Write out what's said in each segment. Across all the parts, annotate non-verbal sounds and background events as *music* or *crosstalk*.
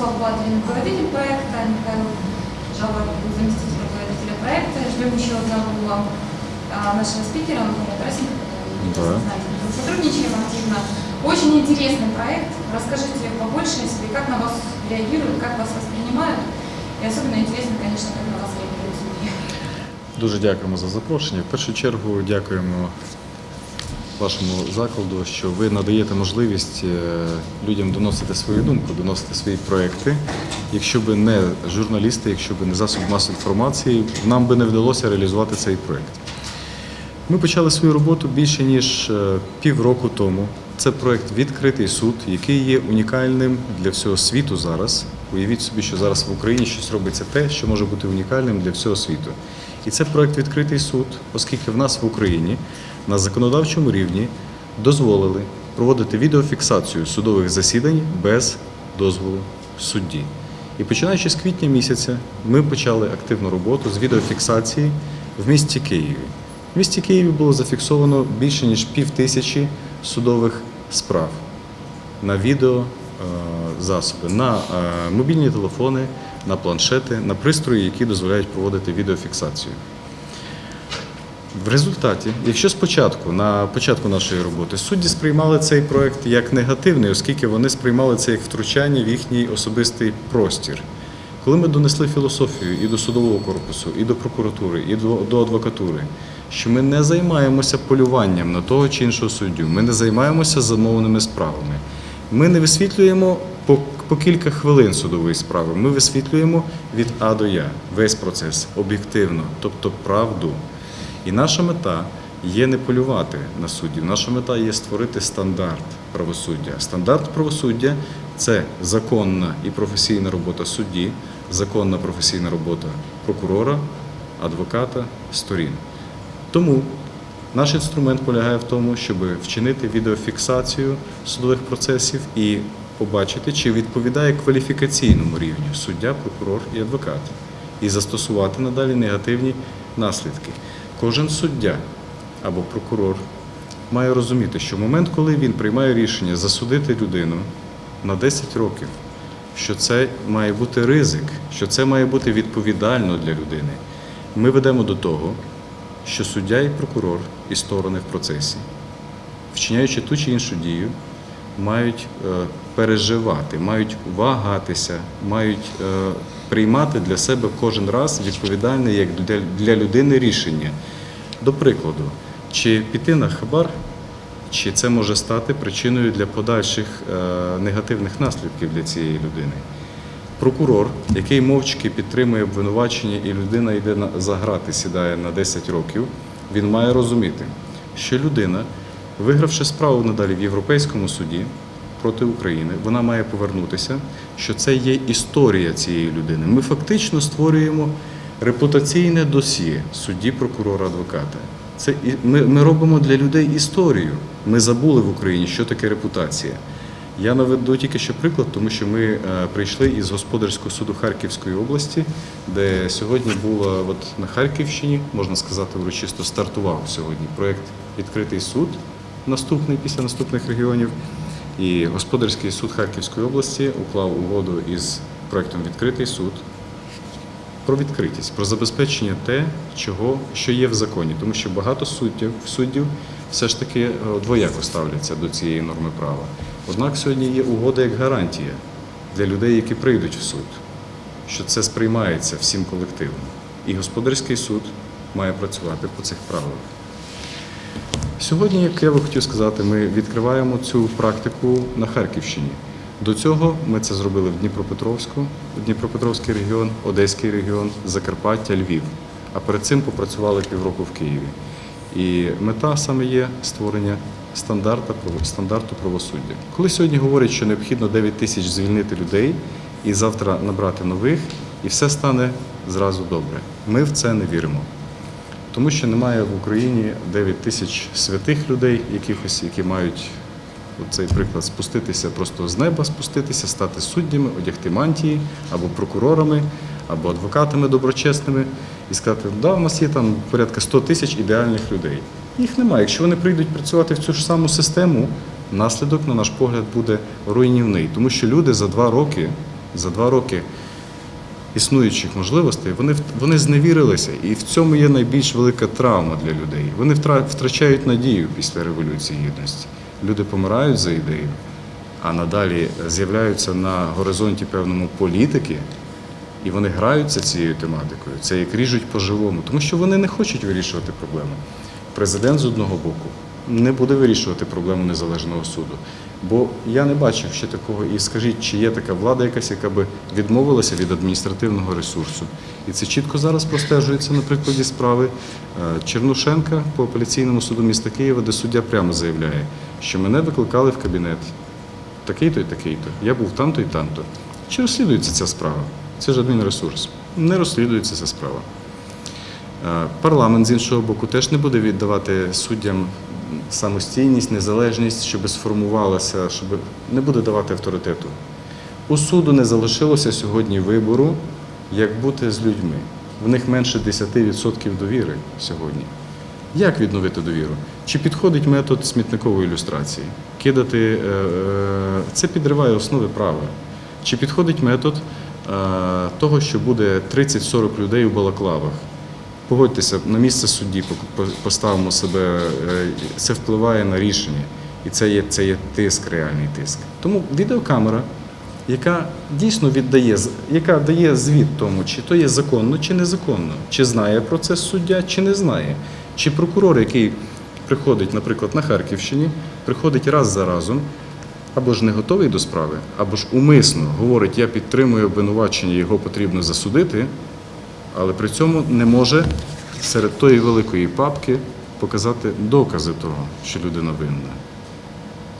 Вячеслав Батрин, руководитель проекта, Михаил Жава, заместитель руководителя проекта. Ждем еще одного вам а, нашего спикера, Антона который Да. сотрудничаем активно. Очень интересный проект. Расскажите побольше о себе, как на вас реагируют, как вас воспринимают. И особенно интересно, конечно, как на вас реагируют судьи. Дуже дякуємо за запрошення. В першу чергу дякуємо вашому закладу, що ви надаєте можливість е, людям доносити свою думку, доносити свої проекти. Якщо б не журналісти, якщо б не засоб масової інформації, нам би не вдалося реалізувати цей проект. Ми почали свою роботу більше ніж е, півроку тому. Це проект Відкритий суд, який є унікальним для всього світу зараз. Уявіть собі, що зараз в Україні щось робиться те, що може бути унікальним для всього світу. І це проект Відкритий суд, оскільки в нас в Україні на законодавчому рівні дозволили проводити відеофіксацію судових засідань без дозволу судді. І починаючи з квітня місяця, ми почали активну роботу з відеофіксації в місті Києві. В місті Києві було зафіксовано більше ніж пів тисячі судових справ на відео е, на е, мобільні телефони, на планшети, на пристрої, які дозволяють проводити відеофіксацію. В результаті, якщо спочатку, на початку нашої роботи, судді сприймали цей проект як негативний, оскільки вони сприймали це як втручання в їхній особистий простір. Коли ми донесли філософію і до судового корпусу, і до прокуратури, і до, адвокатури, що ми не займаємося полюванням на того чи іншого суддю, ми не займаємося замовними справами. Ми не висвітлюємо по, по кілька хвилин судової справи. Ми висвітлюємо від А до Я весь процес об'єктивно, тобто правду. І наша мета є не полювати на суддів. Наша мета є створити стандарт правосуддя. Стандарт правосуддя це законна і професійна робота судді, законна професійна робота прокурора, адвоката, сторін. Тому наш інструмент полягає в тому, щоб вчинити відеофіксацію судових процесів і побачити, чи відповідає кваліфікаційному рівню суддя, прокурор і адвокат, і застосувати надалі негативні наслідки. Кожен суддя або прокурор має розуміти, що в момент, коли він приймає рішення засудити людину на 10 років, що це має бути ризик, що це має бути відповідально для людини. Ми ведемо до того, що суддя і прокурор, і сторони в процесі, вчиняючи ту чи іншу дію, мають е, переживати, мають вагатися, мають е, приймати для себе кожен раз відповідальне як для, людини рішення. До прикладу, чи піти на хабар, чи це може стати причиною для подальших е, негативних наслідків для цієї людини. Прокурор, який мовчки підтримує обвинувачення, і людина йде за грати, сідає на 10 років, він має розуміти, що людина, вигравши справу надалі в Європейському суді проти України, вона має повернутися, що це є історія цієї людини. Ми фактично створюємо репутаційне досьє судді, прокурора, адвоката. Це ми, ми робимо для людей історію. Ми забули в Україні, що таке репутація. Я наведу тільки що приклад, тому що ми е, прийшли із господарського суду Харківської області, де сьогодні було от на Харківщині, можна сказати, урочисто стартував сьогодні проєкт Відкритий суд, наступний після наступних регіонів. І господарський суд Харківської області уклав угоду із проєктом Відкритий суд про відкритість, про забезпечення те, чого що є в законі, тому що багато суддів суддів все ж таки е, двояко ставляться до цієї норми права. Однак сьогодні є угода як гарантія для людей, які прийдуть в суд, що це сприймається всім колективом. І господарський суд має працювати по цих правилах. Сьогодні, як я би хотів сказати, ми відкриваємо цю практику на Харківщині. До цього ми це зробили в Дніпропетровську, Дніпропетровський регіон, Одеський регіон, Закарпаття, Львів. А перед цим попрацювали півроку в Києві. І мета саме є створення стандарта, право- стандарту правосуддя. Коли сьогодні говорять, що необхідно 9 тисяч звільнити людей і завтра набрати нових, і все стане зразу добре. Ми в це не віримо. Тому що немає в Україні 9 тисяч святих людей, якихось, які мають цей приклад спуститися просто з неба, спуститися, стати суддями, одягти мантії або прокурорами, або адвокатами доброчесними і сказати, да, у нас є там порядка 100 тисяч ідеальних людей. Їх немає. Якщо вони прийдуть працювати в цю ж саму систему, наслідок, на наш погляд, буде руйнівний, тому що люди за два роки За два роки існуючих можливостей вони, вони зневірилися. І в цьому є найбільш велика травма для людей. Вони втра- втрачають надію після Революції Гідності. Люди помирають за ідею, а надалі з'являються на горизонті певному політики, і вони граються цією тематикою. Це як ріжуть по-живому, тому що вони не хочуть вирішувати проблему. Президент з одного боку не буде вирішувати проблему незалежного суду. Бо я не бачив ще такого. І скажіть, чи є така влада якась, яка би відмовилася від адміністративного ресурсу. І це чітко зараз простежується на прикладі справи е, Чернушенка по апеляційному суду міста Києва, де суддя прямо заявляє, що мене викликали в кабінет такий-то і такий-то. Я був там-то і там-то. Чи розслідується ця справа? Це ж адмінресурс. Не розслідується ця справа. Е, Парламент з іншого боку теж не буде віддавати суддям самостійність, незалежність, щоб сформувалася, щоб не буде давати авторитету. У суду не залишилося сьогодні вибору, як бути з людьми. В них менше 10% довіри сьогодні. Як відновити довіру? Чи підходить метод смітникової ілюстрації? Кидати е, е, це підриває основи права. Чи підходить метод е, того, що буде 30-40 людей у балаклавах? Погодьтеся, на місце судді по- по- поставимо себе, е, це впливає на рішення. І це є, це є тиск, реальний тиск. Тому відеокамера, яка дійсно віддає, яка дає звіт тому, чи то є законно, чи незаконно, чи знає про це суддя, чи не знає. Чи прокурор, який приходить, наприклад, на Харківщині, приходить раз за разом, або ж не готовий до справи, або ж умисно говорить, я підтримую обвинувачення, його потрібно засудити, але при цьому не може серед тої великої папки показати докази того, що людина винна.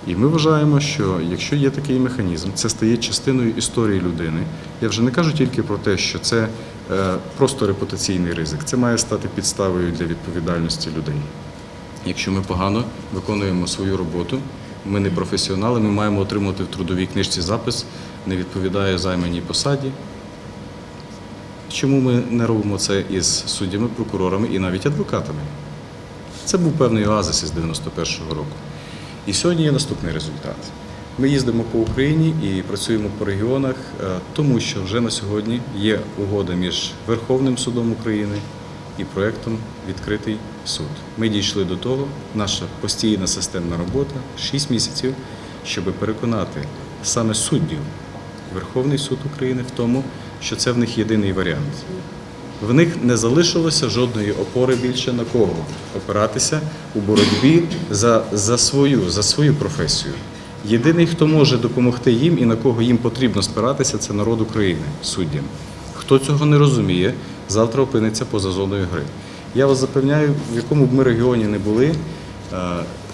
І ми вважаємо, що якщо є такий механізм, це стає частиною історії людини. Я вже не кажу тільки про те, що це е, просто репутаційний ризик, це має стати підставою для відповідальності людей. Якщо ми погано виконуємо свою роботу, ми не професіонали, ми маємо отримати в трудовій книжці запис, не відповідає займаній посаді. Чому ми не робимо це із суддями, прокурорами і навіть адвокатами? Це був певний оазис із 91-го року. І сьогодні є наступний результат. Ми їздимо по Україні і працюємо по регіонах, е, тому що вже на сьогодні є угода між Верховним судом України і проєктом Відкритий суд. Ми дійшли до того, наша постійна системна робота 6 місяців, щоб переконати саме суддів Верховний суд України в тому, що це в них єдиний варіант. В них не залишилося жодної опори більше на кого опиратися у боротьбі за, за, свою, за свою професію. Єдиний, хто може допомогти їм і на кого їм потрібно спиратися, це народ України, суддям. Хто цього не розуміє, завтра опиниться поза зоною гри. Я вас запевняю, в якому б ми регіоні не були, е,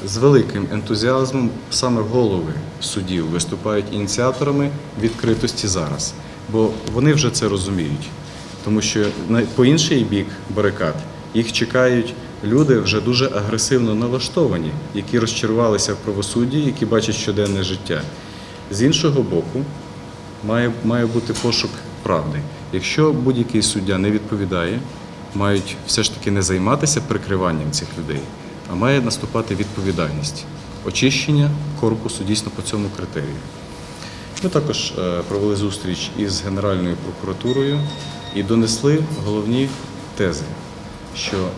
з великим ентузіазмом саме голови судів виступають ініціаторами відкритості зараз, бо вони вже це розуміють. Тому що по інший бік барикад їх чекають люди вже дуже агресивно налаштовані, які розчарувалися в правосудді, які бачать щоденне життя. З іншого боку, має, має бути пошук правди. Якщо будь-який суддя не відповідає, мають все ж таки не займатися прикриванням цих людей, а має наступати відповідальність, очищення корпусу дійсно по цьому критерію. Ми також е, провели зустріч із Генеральною прокуратурою і донесли головні тези, що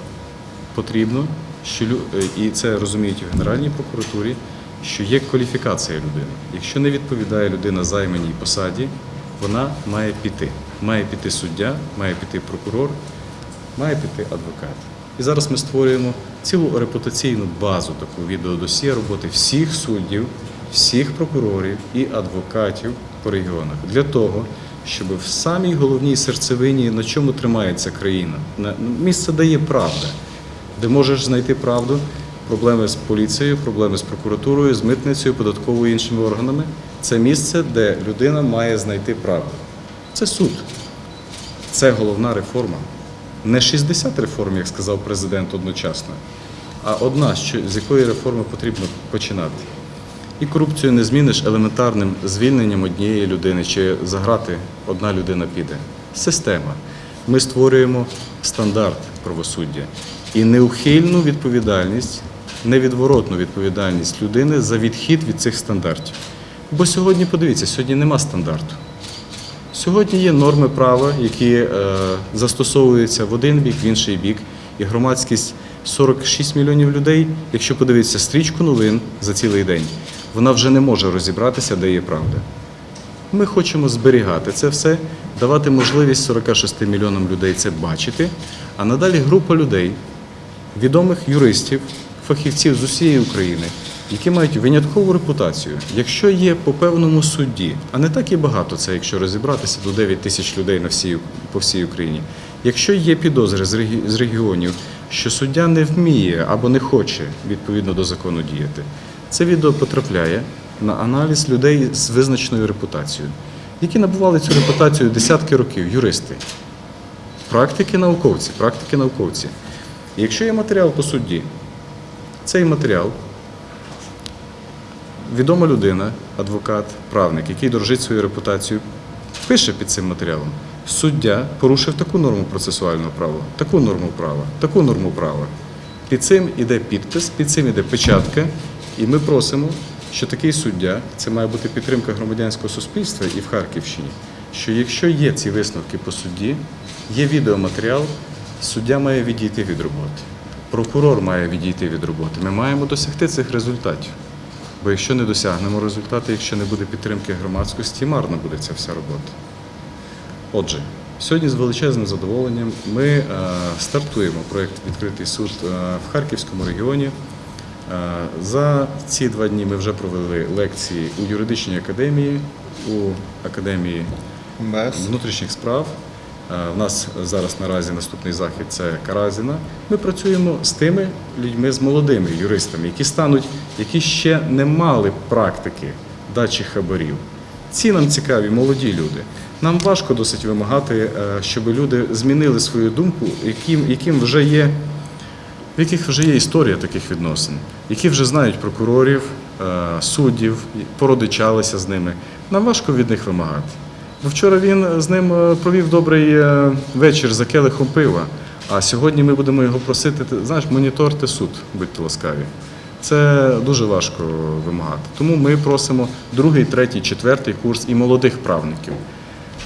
потрібно, що е, і це розуміють в Генеральній прокуратурі, що є кваліфікація людини. Якщо не відповідає людина займаній посаді, вона має піти. Має піти суддя, має піти прокурор, має піти адвокат. І зараз ми створюємо цілу репутаційну базу таку відеодосія роботи всіх суддів, всіх прокурорів і адвокатів по регіонах для того, щоб в самій головній серцевині, на чому тримається країна, на ну, місце, де є правда, де можеш знайти правду, проблеми з поліцією, проблеми з прокуратурою, з митницею, податковою іншими органами. Це місце, де людина має знайти правду. Це суд. Це головна реформа. Не 60 реформ, як сказав президент одночасно, а одна, з якої реформи потрібно починати. І корупцію не зміниш елементарним звільненням однієї людини, чи заграти одна людина піде. Система. Ми створюємо стандарт правосуддя і неухильну відповідальність, невідворотну відповідальність людини за відхід від цих стандартів. Бо сьогодні, подивіться, сьогодні нема стандарту. Сьогодні є норми права, які е, застосовуються в один бік, в інший бік, і громадськість 46 мільйонів людей, якщо подивитися стрічку новин за цілий день, вона вже не може розібратися, де є правда. Ми хочемо зберігати це все, давати можливість 46 мільйонам людей це бачити, а надалі група людей, відомих юристів, фахівців з усієї України, які мають виняткову репутацію. Якщо є по певному судді, а не так і багато це, якщо розібратися до 9 тисяч людей на всій, по всій Україні. Якщо є підозри з регіонів, що суддя не вміє або не хоче відповідно до закону діяти, це відео потрапляє на аналіз людей з визначеною репутацією, які набували цю репутацію десятки років, юристи. Практики науковці, практики науковці. І якщо є матеріал по судді, цей матеріал відома людина, адвокат, правник, який дорожить свою репутацію, пише під цим матеріалом. Суддя порушив таку норму процесуального права, таку норму права, таку норму права. Під цим іде підпис, під цим іде печатка, і ми просимо, що такий суддя, це має бути підтримка громадянського суспільства і в Харківщині, що якщо є ці висновки по судді, є відеоматеріал, суддя має відійти від роботи. Прокурор має відійти від роботи. Ми маємо досягти цих результатів. Бо якщо не досягнемо результату, якщо не буде підтримки громадськості, марно буде ця вся робота. Отже, сьогодні з величезним задоволенням ми е, стартуємо проєкт Відкритий суд е, в Харківському регіоні. Е, За ці два дні ми вже провели лекції у юридичній академії, у академії внутрішніх справ. Е, У нас зараз наразі наступний захід це Каразіна. Ми працюємо з тими людьми, з молодими юристами, які стануть, які ще не мали практики дачі хабарів. Ці нам цікаві, молоді люди. Нам важко досить вимагати, е, щоб люди змінили свою думку, яким, яким вже є в яких вже є історія таких відносин, які вже знають прокурорів, е, суддів, породичалися з ними. Нам важко від них вимагати. Бо вчора він з ним е, провів добрий е, вечір за келихом пива, а сьогодні ми будемо його просити, ти знаєш, моніторте суд, будьте ласкаві. Це дуже важко вимагати. Тому ми просимо другий, третій, четвертий курс і молодих правників.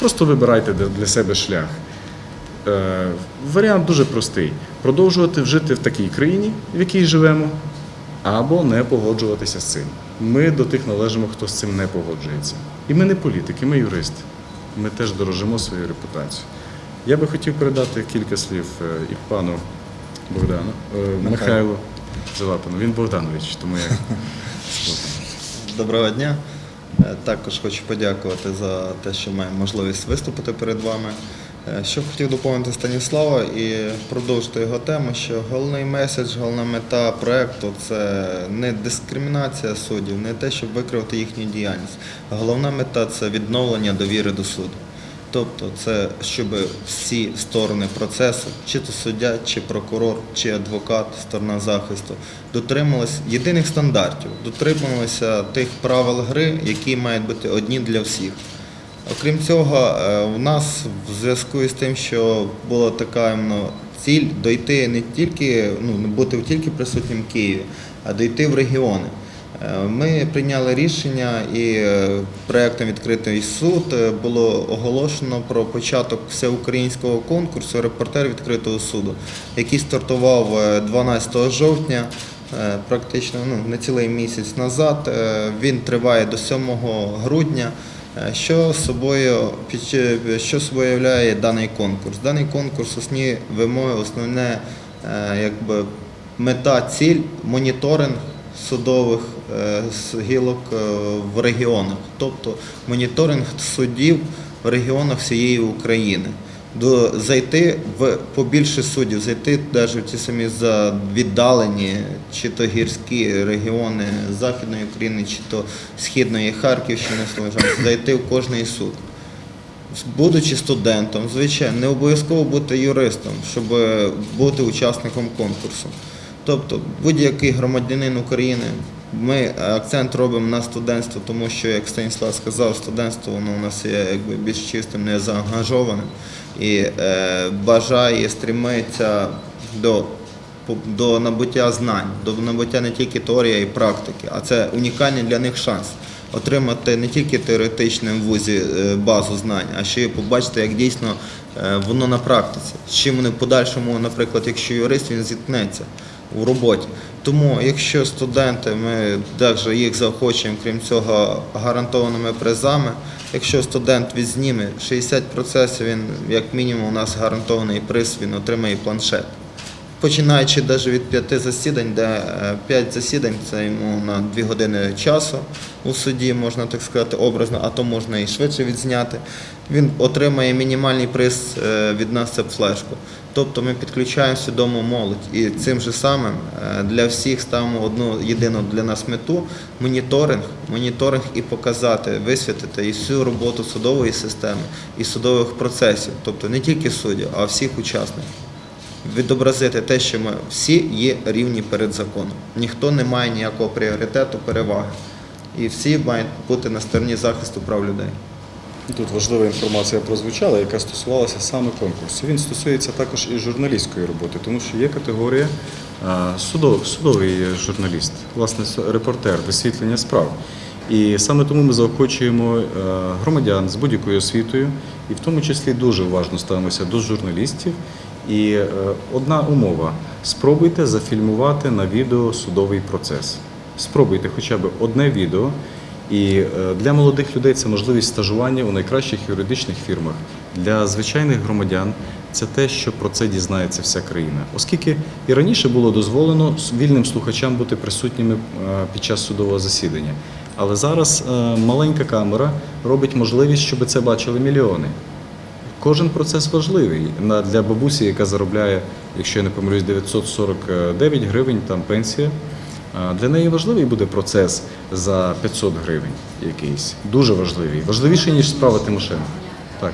Просто вибирайте для себе шлях. Е, Варіант дуже простий: продовжувати жити в такій країні, в якій живемо, або не погоджуватися з цим. Ми до тих належимо, хто з цим не погоджується. І ми не політики, ми юристи. Ми теж дорожимо своєю репутацією. Я би хотів передати кілька слів е, і пану Богдану, е, Михайлу Залапину. Він Богданович, тому я *laughs* Доброго дня. Також хочу подякувати за те, що маємо можливість виступити перед вами. Е, Що хотів доповнити Станіслава і продовжити його тему, що головний меседж, головна мета проекту це не дискримінація суддів, не те, щоб викривати їхню діяльність. Головна мета це відновлення довіри до суду. Тобто це щоб всі сторони процесу, чи то суддя, чи прокурор, чи адвокат, сторона захисту, дотримувалися єдиних стандартів, дотримувалися тих правил гри, які мають бути одні для всіх. Окрім цього, е, у нас в зв'язку з тим, що була така ціль дойти не тільки, ну, бути тільки присутнім в Києві, а дойти в регіони. Е, Ми прийняли рішення і е, проектом Відкритий суд було оголошено про початок всеукраїнського конкурсу Репортер відкритого суду, який стартував е, 12 жовтня, практично ну, не цілий місяць назад. Він триває до 7 грудня. Е, Що собою що собою являє даний конкурс? Даний конкурс, основні вимоги, основне е, якби мета, ціль, моніторинг судових е, гілок е, в регіонах, тобто моніторинг судів в регіонах всієї України. До зайти в побільше суддів, зайти навіть в ті самі за віддалені, чи то гірські регіони Західної України, чи то Східної Харківщини, зайти в кожний суд. Будучи студентом, звичайно, не обов'язково бути юристом, щоб бути учасником конкурсу. Тобто будь-який громадянин України, ми акцент робимо на студентство, тому що, як Станіслав сказав, студентство воно у нас є якби більш чистим, не заангажованим і е, бажає, стремиться до, до набуття знань, до набуття не тільки теорії, й практики, а це унікальний для них шанс. отримати не тільки теоретичним в вузі е, базу знань, а ще й побачити, як дійсно е, воно на практиці. З чим вони в подальшому, наприклад, якщо юрист, він зіткнеться у роботі. Тому, якщо студенти, ми також їх заохочуємо, крім цього, гарантованими призами. Якщо студент відзніме 60 процесів, він як мінімум у нас гарантований приз, він отримає планшет. Починаючи навіть від п'яти засідань, де е, п'ять засідань це йому на дві години часу у суді, можна так сказати, образно, а то можна і швидше відзняти. Він отримає мінімальний приз е, від нас це флешку. Тобто ми підключаємо свідому молодь і цим же самим е, для всіх ставимо одну єдину для нас мету моніторинг, моніторинг і показати, висвітити і всю роботу судової системи і судових процесів, тобто не тільки суддів, а всіх учасників відобразити те, що ми всі є рівні перед законом. Ніхто не має ніякого пріоритету, переваги. І всі мають бути на стороні захисту прав людей. Тут важлива інформація прозвучала, яка стосувалася саме конкурсу. Він стосується також і журналістської роботи, тому що є категорія судов, судовий журналіст, власне, репортер, висвітлення справ. І саме тому ми заохочуємо е, громадян з будь-якою освітою, і в тому числі дуже уважно ставимося до журналістів. І е, одна умова: спробуйте зафільмувати на відео судовий процес. Спробуйте хоча б одне відео. І е, для молодих людей це можливість стажування у найкращих юридичних фірмах. Для звичайних громадян це те, що про це дізнається вся країна. Оскільки і раніше було дозволено вільним слухачам бути присутніми е, під час судового засідання. Але зараз маленька камера робить можливість, щоб це бачили мільйони. Кожен процес важливий для бабусі, яка заробляє, якщо я не помилюсь, 949 гривень там пенсія. Для неї важливий буде процес за 500 гривень якийсь. Дуже важливий. Важливіший, ніж справа Тимошенко. Так.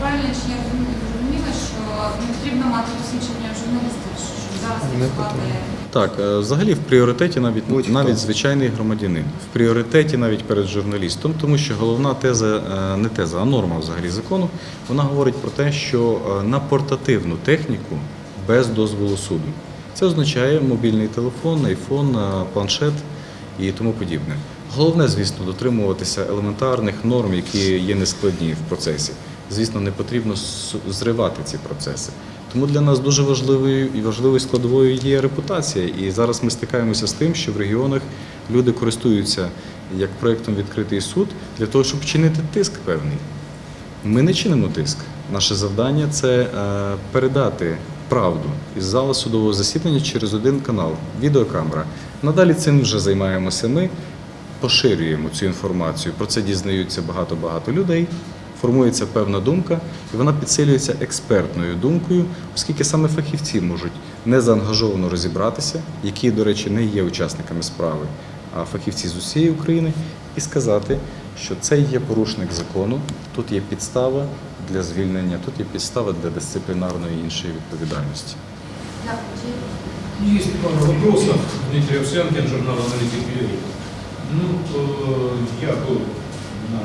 Правильно чи я розуміла, що не потрібно мати посвідчення журналістів, Не працювати Так, е, взагалі в пріоритеті навіть навіть звичайний громадянин. В пріоритеті навіть перед журналістом, тому що головна теза, е, не теза, а норма взагалі закону, вона говорить про те, що е, на портативну техніку без дозволу суду. Це означає мобільний телефон, айфон, планшет і тому подібне. Головне, звісно, дотримуватися елементарних норм, які є нескладні в процесі. Звісно, не потрібно зривати ці процеси. Тому для нас дуже важливою і важливою складовою є репутація. І зараз ми стикаємося з тим, що в регіонах люди користуються як проєктом відкритий суд для того, щоб чинити тиск певний. Ми не чинимо тиск. Наше завдання це е, передати правду із зали судового засідання через один канал відеокамера. Надалі цим вже займаємося ми, поширюємо цю інформацію. Про це дізнаються багато-багато людей. Формується певна думка, і вона підсилюється експертною думкою, оскільки саме фахівці можуть незаангажовано розібратися, які, до речі, не є учасниками справи, а фахівці з усієї України, і сказати, що це є порушник закону, тут є підстава для звільнення, тут є підстава для дисциплінарної іншої відповідальності. Есть пару вопросов. Дмитрий Овсянкин, журнал «Аналитик Юрий». Ну, э, я был на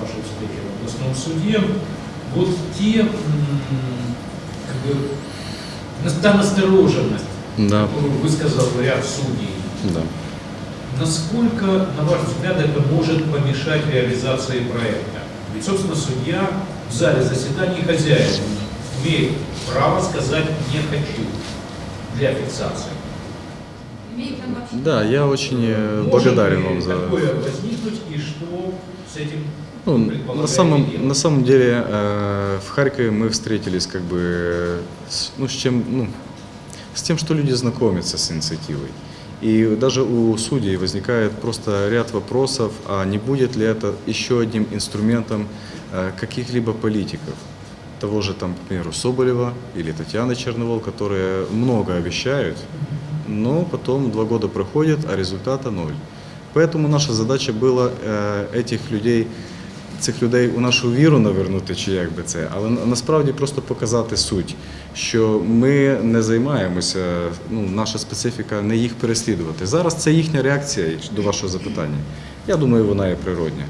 вашей встрече областном суде. Вот те, как бы, та настороженность, Да, которую высказал ряд судей, да. насколько, на ваш взгляд, это может помешать реализации проекта? Ведь, собственно, судья в зале заседаний хозяин имеет право сказать «не хочу» для фиксации. Да, я очень э, Может благодарен вам за такое возникнуть и что с этим Ну, на самом, на самом деле э, в Харькове мы встретились как бы э, с, ну, с чем, ну, с тем, что люди знакомятся с инициативой. И даже у судей возникает просто ряд вопросов, а не будет ли это еще одним инструментом э, каких-либо политиков, того же, там, к примеру, Соболева или Татьяны Черновол, которые много обещают, но потом два года проходят, а результата ноль. Поэтому наша задача була е, этих людей, цих людей у нашу віру навернути, чи як би це, але насправді просто показати суть, що ми не займаємося, ну, наша специфіка не їх переслідувати. Зараз це їхня реакція до вашого запитання. Я думаю, вона є природня.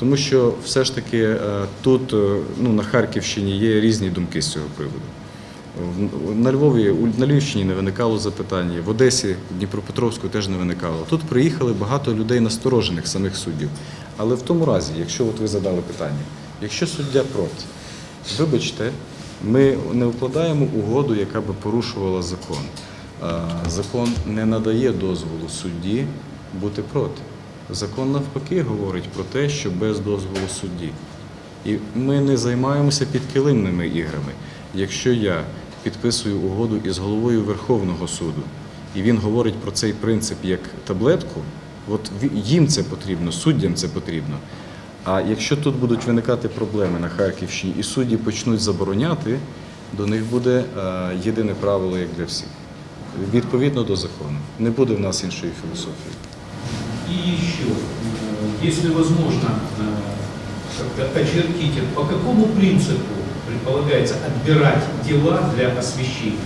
Тому що все ж таки е, тут, е, ну, на Харківщині, є різні думки з цього приводу. На Львові, на Львівщині не виникало запитань, в Одесі, в Дніпропетровську теж не виникало. Тут приїхали багато людей насторожених самих суддів. Але в тому разі, якщо от ви задали питання, якщо суддя проти, вибачте, ми не укладаємо угоду, яка би порушувала закон. Закон не надає дозволу судді бути проти. Закон навпаки говорить про те, що без дозволу судді. І ми не займаємося підкилимними іграми. Якщо я підписую угоду із головою Верховного суду, і він говорить про цей принцип як таблетку, от їм це потрібно, суддям це потрібно. А якщо тут будуть виникати проблеми на Харківщині і судді почнуть забороняти, до них буде е, єдине правило, як для всіх. Відповідно до закону. Не буде в нас іншої філософії. И еще, если возможно, э, очертите, по какому принципу предполагается отбирать дела для освещения?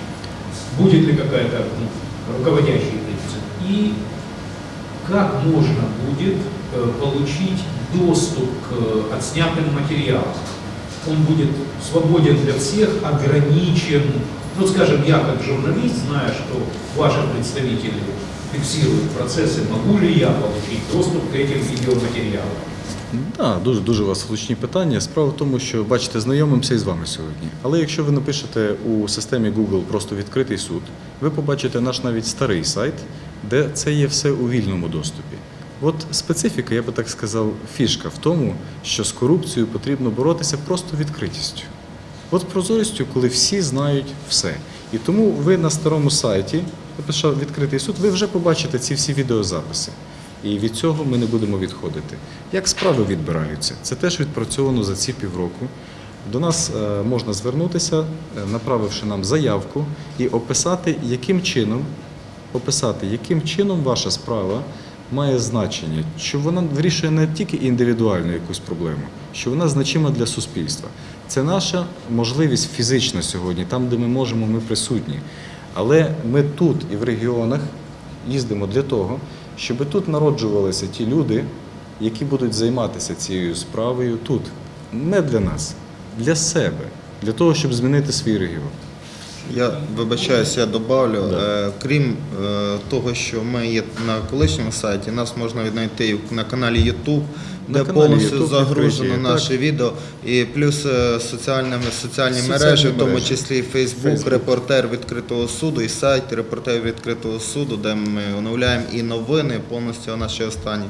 Будет ли какая-то ну, принцип? как можно будет э, получить доступ к э, отснятым материалам? Он будет свободен для всех, ограничен. Ну, скажем, я как журналист, зная, что ваши представители фиксируют процессы, могу ли я получить доступ к этим видеоматериалам? Так, дуже дуже у вас влучні питання. Справа в тому, що бачите, знайомимося із вами сьогодні. Але якщо ви напишете у системі Google просто відкритий суд, ви побачите наш навіть старий сайт, де це є все у вільному доступі. От специфіка, я би так сказав, фішка в тому, що з корупцією потрібно боротися просто відкритістю. От прозорістю, коли всі знають все. І тому ви на старому сайті, написав відкритий суд, ви вже побачите ці всі відеозаписи. І від цього ми не будемо відходити. Як справи відбираються? Це теж відпрацьовано за ці півроку. До нас е, можна звернутися, е, направивши нам заявку і описати, яким чином, описати, яким чином ваша справа має значення, що вона вирішує не тільки індивідуальну якусь проблему, що вона значима для суспільства. Це наша можливість фізична сьогодні, там, де ми можемо, ми присутні. Але ми тут і в регіонах їздимо для того, щоб тут народжувалися ті люди, які будуть займатися цією справою тут. Не для нас, для себе, для того, щоб змінити свій регіон. Я вибачаюсь, я добавлю. Да. Е, крім е, того, що ми є на колишньому сайті, нас можна віднайти на каналі YouTube, На де каналі повністю YouTube загружено відкриті, наше так. відео, і плюс е, соціальні Соціальні мережі, в тому числі Facebook, Facebook. репортер відкритого суду і сайт репортер відкритого суду, де ми оновляємо і новини, повністю наші останні.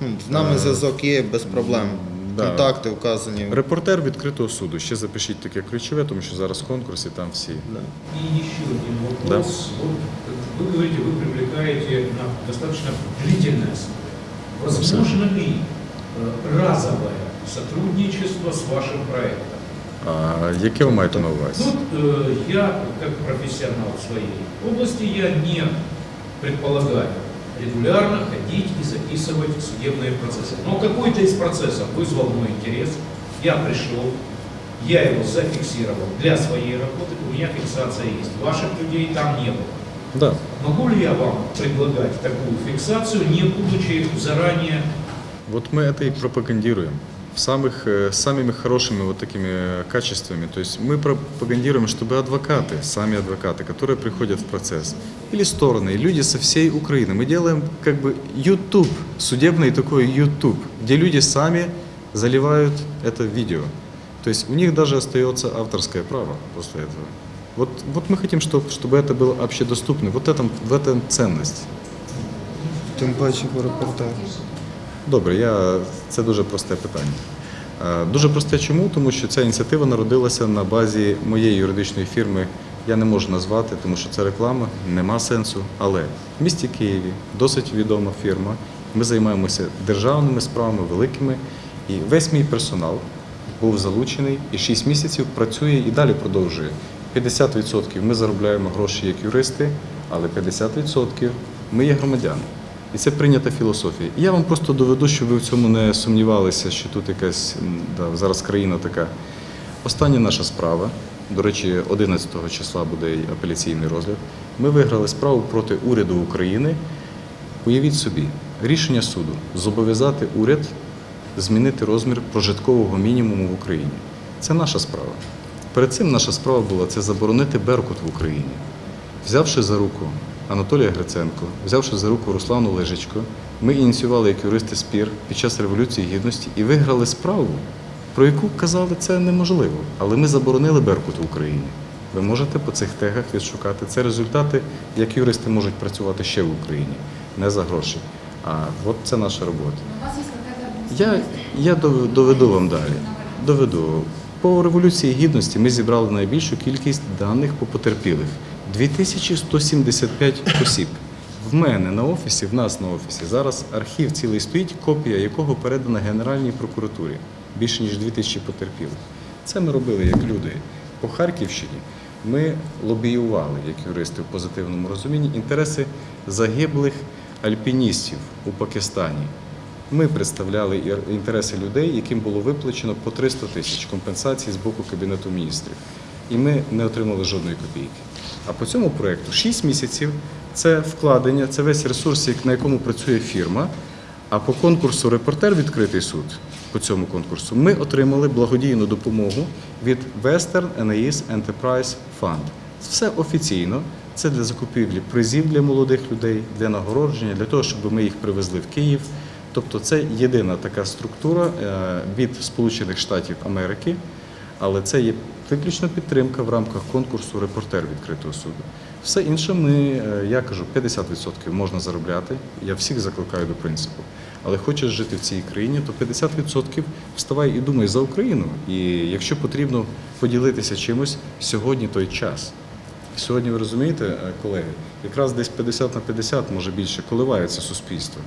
Ну, з нами зв'язок є без проблем. да. Контакти вказані. Репортер відкритого суду. Ще запишіть таке ключове, тому що зараз конкурс і там всі. Да. И еще один вопрос. Вот вы говорите, вы привлекаете на достаточно длительное основе. Возможно ли э, разовое сотрудничество с вашим проектом? А яке ви маєте на увазі? Тут э, я, как профессионал в своей области, я не предполагаю регулярно ходить и записывать судебные процессы. Но какой-то из процессов вызвал мой интерес, я пришел, я его зафиксировал для своей работы, у меня фиксация есть. Ваших людей там не было. Да. Могу ли я вам предлагать такую фиксацию, не будучи заранее Вот мы это и пропагандируем. В самых, э, самыми хорошими вот такими качествами. То есть мы пропагандируем, чтобы адвокаты, сами адвокаты, которые приходят в процесс, или стороны, и люди со всей Украины. Мы делаем как бы YouTube, судебный такой YouTube, где люди сами заливают это видео. То есть у них даже остается авторское право после этого. Вот, вот мы хотим, чтобы, чтобы это было общедоступно. Вот этом, в этом ценность. Тим паче по репортеру. Добре, я... це дуже просте питання. Е, Дуже просте чому? Тому що ця ініціатива народилася на базі моєї юридичної фірми. Я не можу назвати, тому що це реклама, нема сенсу. Але в місті Києві досить відома фірма. Ми займаємося державними справами великими. І весь мій персонал був залучений і 6 місяців працює і далі продовжує. 50% ми заробляємо гроші як юристи, але 50% ми є громадяни. І це прийнята філософія. І я вам просто доведу, щоб ви в цьому не сумнівалися, що тут якась да, зараз країна така. Остання наша справа, до речі, 11 числа буде апеляційний розгляд. Ми виграли справу проти уряду України. Уявіть собі, рішення суду зобов'язати уряд змінити розмір прожиткового мінімуму в Україні. Це наша справа. Перед цим наша справа була це заборонити Беркут в Україні. Взявши за руку Анатолія Гриценко, взявши за руку Руслану Лежичко, ми ініціювали як юристи спір під час Революції Гідності і виграли справу, про яку казали це неможливо. Але ми заборонили Беркут в Україні. Ви можете по цих тегах відшукати. Це результати, як юристи можуть працювати ще в Україні, не за гроші. А от це наша робота. Я, я доведу вам далі. Доведу. По Революції Гідності ми зібрали найбільшу кількість даних по потерпілих 2175 осіб. В мене на офісі, в нас на офісі, зараз архів цілий стоїть, копія якого передана Генеральній прокуратурі. Більше ніж 2000 потерпілих. Це ми робили як люди. По Харківщині ми лобіювали, як юристи в позитивному розумінні, інтереси загиблих альпіністів у Пакистані. Ми представляли інтереси людей, яким було виплачено по 300 тисяч компенсацій з боку Кабінету міністрів. І ми не отримали жодної копійки. А по цьому проєкту 6 місяців це вкладення, це весь ресурс, на якому працює фірма. А по конкурсу Репортер відкритий суд по цьому конкурсу ми отримали благодійну допомогу від Western NAIS Enterprise Fund. Все офіційно. Це для закупівлі призів для молодих людей, для нагородження, для того, щоб ми їх привезли в Київ. Тобто це єдина така структура е, від Сполучених Штатів Америки, але це є виключно підтримка в рамках конкурсу Репортер відкритого суду. Все інше ми, е, я кажу, 50% можна заробляти. Я всіх закликаю до принципу. Але хочеш жити в цій країні, то 50% вставай і думай за Україну. І якщо потрібно поділитися чимось, сьогодні той час. Сьогодні ви розумієте, е, колеги, якраз десь 50 на 50, може більше, коливається суспільство.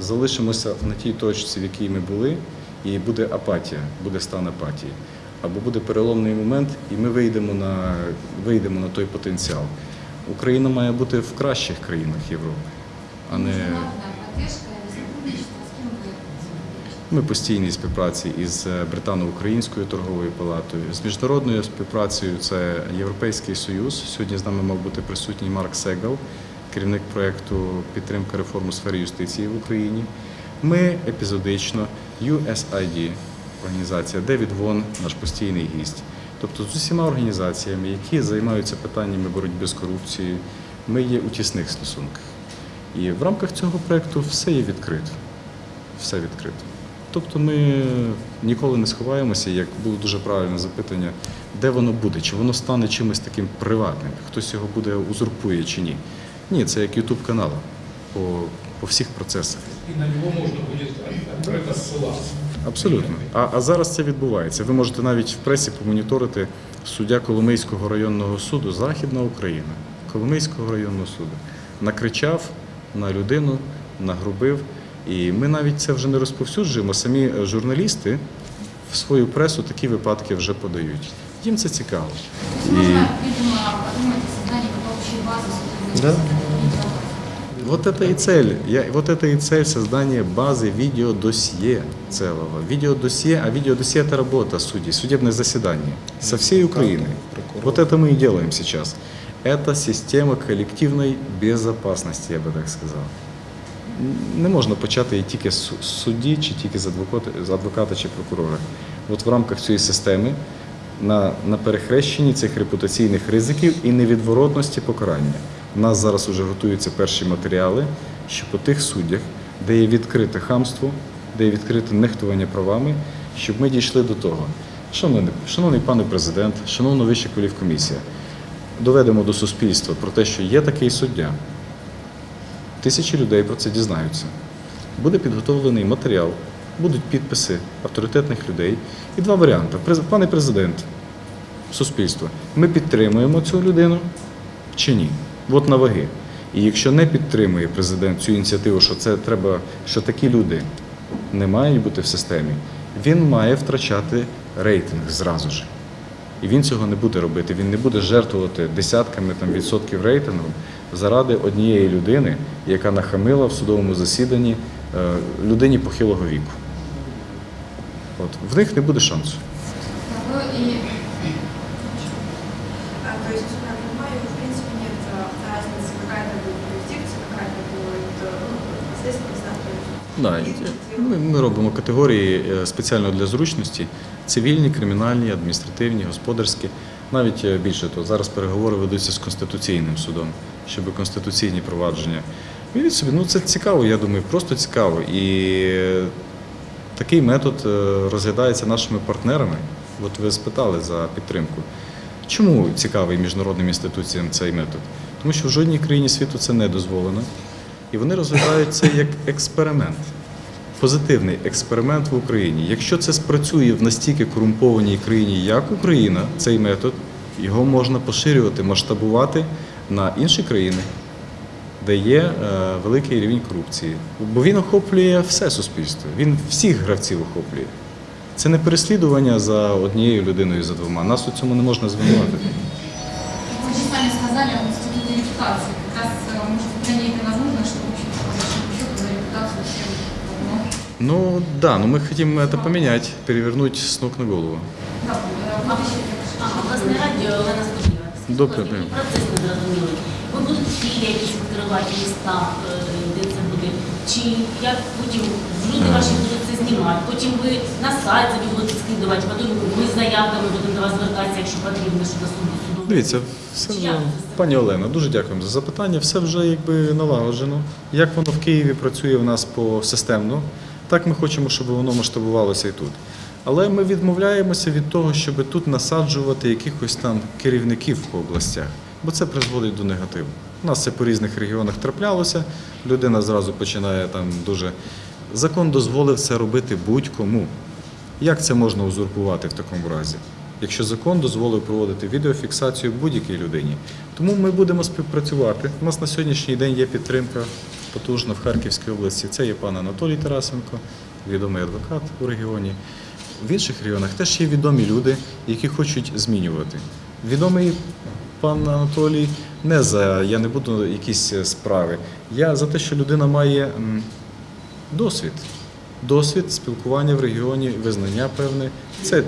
Залишимося на тій точці, в якій ми були, і буде апатія, буде стан апатії. Або буде переломний момент, і ми вийдемо на, вийдемо на той потенціал. Україна має бути в кращих країнах Європи, а не ми постійній співпраці із е, Британо-Українською торговою палатою, з міжнародною співпрацею це Європейський Союз. Сьогодні з нами мав бути присутній Марк Сегал, керівник проєкту підтримка реформ у сфері юстиції в Україні. Ми епізодично USAID, організація Девід Вон, наш постійний гість. Тобто з усіма організаціями, які займаються питаннями боротьби з корупцією, ми є у тісних стосунках. І в рамках цього проєкту все є відкрито. Все відкрито. Тобто ми ніколи не сховаємося, як було дуже правильне запитання, де воно буде, чи воно стане чимось таким приватним, хтось його буде узурпує чи ні. Ні, це як Ютуб канал по, по всіх процесах. И на можно будет открыто ссылаться. Абсолютно. А, а зараз це відбувається. Ви можете навіть в пресі помоніторити суддя Коломийського районного суду Західна Україна, Коломийського районного суду, накричав на людину, нагрубив. І ми навіть це вже не розповсюджуємо. Самі журналісти в свою пресу такі випадки вже подають. Їм це цікаво. Есть можно, видимо, подумать о создании какой-то общей базы судебных Да видео. Вот это и цель. Я, вот это и цель создания базы видеодосье целого. Видеодосье, а видеодосье это работа судей, судебное заседание со всей Украины. прокурор. Вот это мы и делаем сейчас. Это система коллективной безопасности, я би так сказав. Не можна почати її тільки з су- з судді, чи тільки з адвоката, з адвоката чи прокурора. От в рамках цієї системи на, на перехрещенні цих репутаційних ризиків і невідворотності покарання. У нас зараз вже готуються перші матеріали, що по тих суддях, де є відкрите хамство, де є відкрите нехтування правами, щоб ми дійшли до того. Шановний, шановний пане президент, шановна вища кваліфкомісія, доведемо до суспільства про те, що є такий суддя. Тисячі людей про це дізнаються. Буде підготовлений матеріал, будуть підписи авторитетних людей. І два варіанти. Пане президент, суспільство, ми підтримуємо цю людину чи ні? От на ваги. І якщо не підтримує президент цю ініціативу, що це треба, що такі люди не мають бути в системі, він має втрачати рейтинг зразу ж. І він цього не буде робити. Він не буде жертвувати десятками там, відсотків рейтингу заради однієї людини, яка нахамила в судовому засіданні е, людині похилого віку. От. В них не буде шансу. Да, ми, робимо категорії е, спеціально для зручності: цивільні, кримінальні, адміністративні, господарські. Навіть е, більше того, зараз переговори ведуться з Конституційним судом, щоб конституційні провадження. Уявіть собі, ну це цікаво, я думаю, просто цікаво. І е, такий метод розглядається нашими партнерами. От ви спитали за підтримку. Чому цікавий міжнародним інституціям цей метод? Тому що в жодній країні світу це не дозволено. І вони розглядають це як експеримент, позитивний експеримент в Україні. Якщо це спрацює в настільки корумпованій країні, як Україна, цей метод, його можна поширювати, масштабувати на інші країни, де є е, великий рівень корупції. Бо він охоплює все суспільство, він всіх гравців охоплює. Це не переслідування за однією людиною, за двома. Нас у цьому не можна звинуватити. Вы же сами сказали об институте Ну да, но мы хотим это поменять, перевернуть с ног на голову. Да, э, обещать, А, Обласне радіо Олена Скотіва. Добре, Скажіть, дякую. Процес не зрозумілий. Ви будете філії якісь відкривати міста, е, де це буде? Чи як потім люди ваші будуть це знімати? Потім ви на сайт собі будете скидувати, потім ми з заявками будемо до вас звертатися, якщо потрібно, щодо суду суду. Дивіться, все вже пані Олена, дуже дякуємо за запитання. Все вже якби налагоджено. Як воно в Києві працює в нас по системно, Так ми хочемо, щоб воно масштабувалося і тут. Але ми відмовляємося від того, щоб тут насаджувати якихось там керівників по областях, бо це призводить до негативу. У нас це по різних регіонах траплялося. Людина зразу починає там дуже. Закон дозволив це робити будь-кому. Як це можна узурпувати в такому разі? Якщо закон дозволив проводити відеофіксацію будь-якій людині. Тому ми будемо співпрацювати. У нас на сьогоднішній день є підтримка потужна в Харківській області. Це є пан Анатолій Тарасенко, відомий адвокат у регіоні. В інших регіонах теж є відомі люди, які хочуть змінювати. Відомий пан Анатолій не за я не буду якісь справи. Я за те, що людина має досвід. Досвід спілкування в регіоні, визнання певне. Це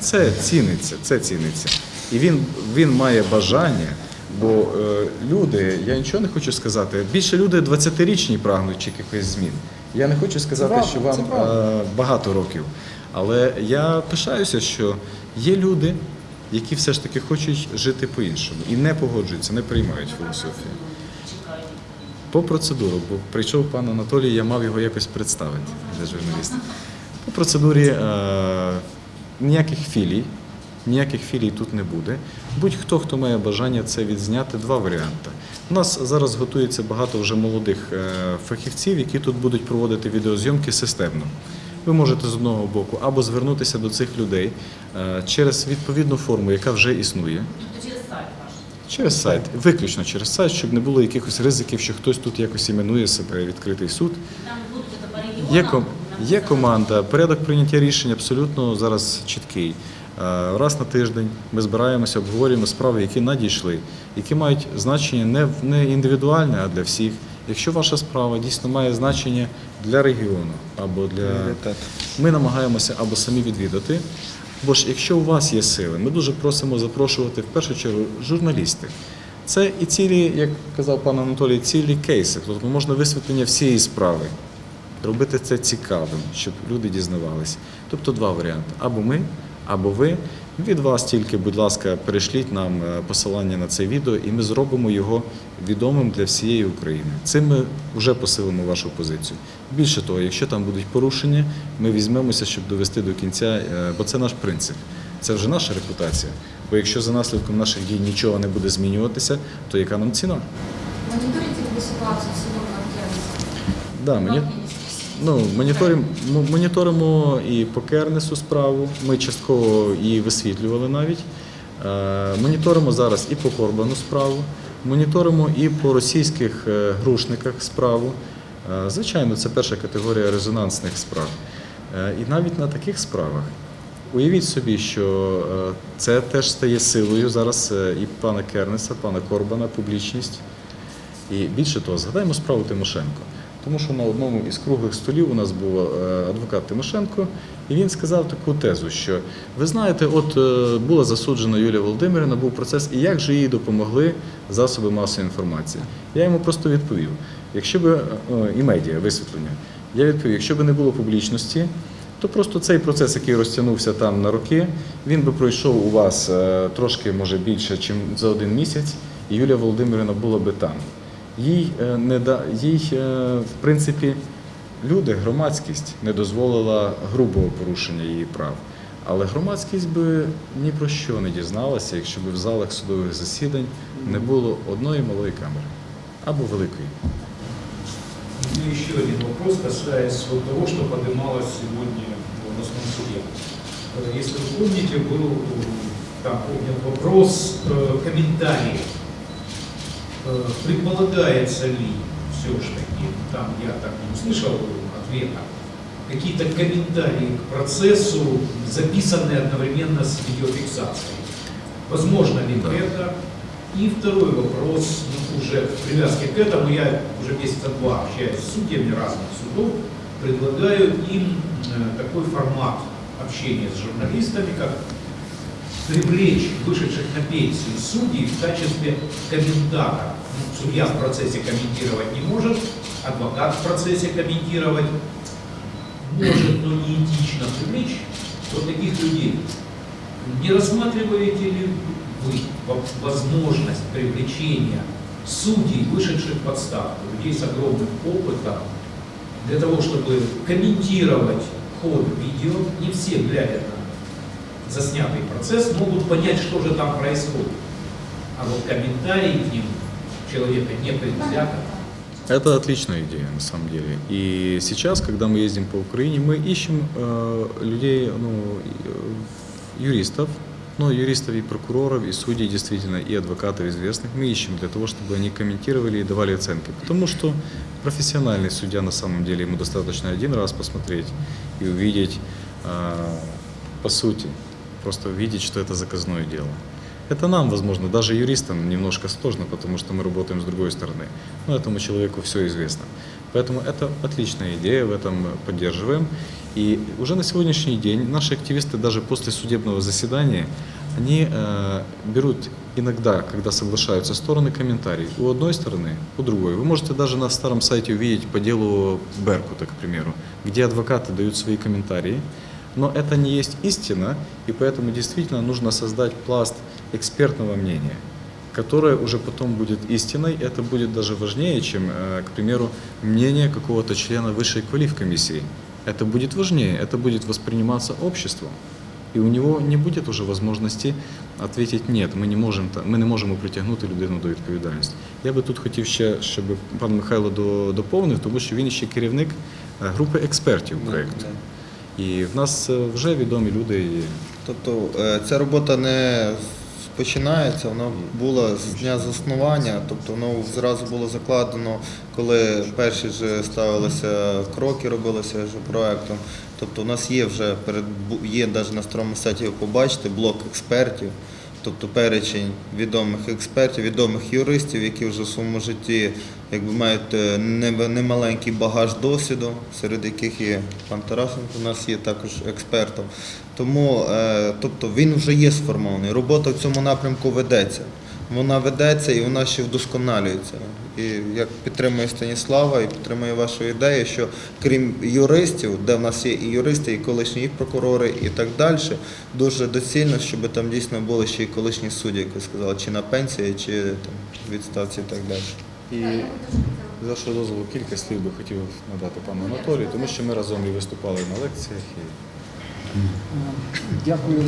це ціниться, це ціниться. І він, він має бажання, бо е, люди, я нічого не хочу сказати, більше люди 20-річні прагнуть якихось змін. Я не хочу сказати, правда, що вам е, багато років. Але я пишаюся, що є люди, які все ж таки хочуть жити по-іншому і не погоджуються, не приймають філософію. По процедуру, бо прийшов пан Анатолій, я мав його якось представити для журналістів. По процедурі е, ніяких філій, ніяких філій тут не буде. Будь-хто, хто має бажання це відзняти, два варіанти. У нас зараз готується багато вже молодих е, фахівців, які тут будуть проводити відеозйомки системно. Ви можете з одного боку або звернутися до цих людей е, через відповідну форму, яка вже існує. Через сайт ваш. Через сайт, виключно через сайт, щоб не було якихось ризиків, що хтось тут якось іменує себе відкритий суд. Є, є команда, порядок прийняття рішень абсолютно зараз чіткий. Е, Раз на тиждень ми збираємося, обговорюємо справи, які надійшли, які мають значення не, не індивідуальне, а для всіх. Якщо ваша справа дійсно має значення для регіону або для ми намагаємося або самі відвідати. Бо ж якщо у вас є сили, ми дуже просимо запрошувати в першу чергу журналістів. Це і цілі, як казав пан Анатолій, цілі кейси. Тобто можна висвітлення всієї справи. Робити це цікавим, щоб люди дізнавалися. Тобто два варіанти: або ми, або ви. Від вас тільки, будь ласка, перешліть нам е, посилання на це відео, і ми зробимо його відомим для всієї України. Цим ми вже посилимо вашу позицію. Більше того, якщо там будуть порушення, ми візьмемося, щоб довести до кінця, е, бо це наш принцип. Це вже наша репутація. Бо якщо за наслідком наших дій нічого не буде змінюватися, то яка нам ціна? Вы ситуацию в на Да, мені, Ну, моніторимо, моніторимо і по Кернесу справу. Ми частково її висвітлювали навіть. Е, Моніторимо зараз і по Корбану справу, моніторимо і по російських е, грушниках справу. Е, Звичайно, це перша категорія резонансних справ. І навіть на таких справах уявіть собі, що це теж стає силою зараз і пана Кернеса, пана Корбана, публічність. І більше того, згадаємо справу Тимошенко. Тому що на одному із круглих столів у нас був е, адвокат Тимошенко, і він сказав таку тезу, що ви знаєте, от е, була засуджена Юлія Володимирівна, був процес, і як же їй допомогли засоби масової інформації. Я йому просто відповів: якщо б е, і медіа висвітлення. Я відповів, якщо б не було публічності, то просто цей процес, який розтягнувся там на роки, він би пройшов у вас трошки, може, більше, ніж за один місяць, і Юлія Володимирівна була би там Їй, е, не да, їй е, в принципі, люди, громадськість не дозволила грубого порушення її прав. Але громадськість би ні про що не дізналася, якщо б в залах судових засідань не було одної малої камери або великої. У меня еще один вопрос, касаясь вот того, что поднималось сегодня в областном суде. Э, Если вы помните, был э, там поднят вопрос э, комментариев. Э, Предполагается ли все-таки, там я так не услышал ответа, какие-то комментарии к процессу, записанные одновременно с видеофиксацией? Возможно ли Да. это? И второй вопрос, ну, уже в привязке к этому, я уже месяца два общаюсь с судьями разных судов, предлагаю им э, такой формат общения с журналистами, как привлечь вышедших на пенсию судей в качестве комментатора. Ну, судья в процессе комментировать не может, адвокат в процессе комментировать может, но не этично привлечь вот таких людей. Не рассматриваете ли вы во- возможность привлечения судей, вышедших в отставку, людей с огромным опытом, для того, чтобы комментировать ход видео, не все, глядя на заснятый процесс, могут понять, что же там происходит. А вот комментарий к ним человека не предвзято, Это отличная идея, на самом деле. И сейчас, когда мы ездим по Украине, мы ищем э, людей, ну, э, юристов, ну, юристов и прокуроров, и судей, действительно, и адвокатов известных. Мы ищем для того, чтобы они комментировали и давали оценки. Потому что профессиональный судья, на самом деле, ему достаточно один раз посмотреть и увидеть, э, по сути, просто увидеть, что это заказное дело. Это нам, возможно, даже юристам немножко сложно, потому что мы работаем с другой стороны. Но этому человеку все известно. Поэтому это отличная идея, в этом поддерживаем. И уже на сегодняшний день наши активисты даже после судебного заседания, они э, берут иногда, когда соглашаются стороны, комментарии. У одной стороны, у другой. Вы можете даже на старом сайте увидеть по делу Беркута, к примеру, где адвокаты дают свои комментарии. Но это не есть истина, и поэтому действительно нужно создать пласт экспертного мнения, которое уже потом будет истиной. Это будет даже важнее, чем, э, к примеру, мнение какого-то члена высшей квалифкомиссии. Это будет важнее, это будет восприниматься обществом. І у нього не буде вже можливості відповідати ні, ми не можемо та- ми не можемо притягнути людину до відповідальності. Я би тут хотів ще, щоб пан Михайло до- доповнив, тому що він ще керівник е, групи експертів проєкту. І в нас е, вже відомі люди. Тобто е, ця робота не починається, вона була з дня заснування, тобто воно зразу було закладено, коли перші вже ставилися кроки, робилися вже проектом. Тобто у нас є вже перед є навіть на старому сайті, ви побачите, блок експертів. Тобто перечень відомих експертів, відомих юристів, які вже в своєму житті якби мають е, немаленький багаж досвіду, серед яких є пан Тарасенко, у нас є також експертом. Тому е, тобто він вже є сформований. Робота в цьому напрямку ведеться. Вона ведеться і вона ще вдосконалюється. І як підтримує Станіслава і підтримує вашу ідею, що крім юристів, де в нас є і юристи, і колишні і прокурори, і так далі, дуже доцільно, щоб там дійсно були ще й колишні судді, як ви сказали, чи на пенсії, чи там відставці і так далі. І за що дозволу кілька слів би хотів надати пану Анатолію, тому що ми разом і виступали на лекціях. І... Дякую.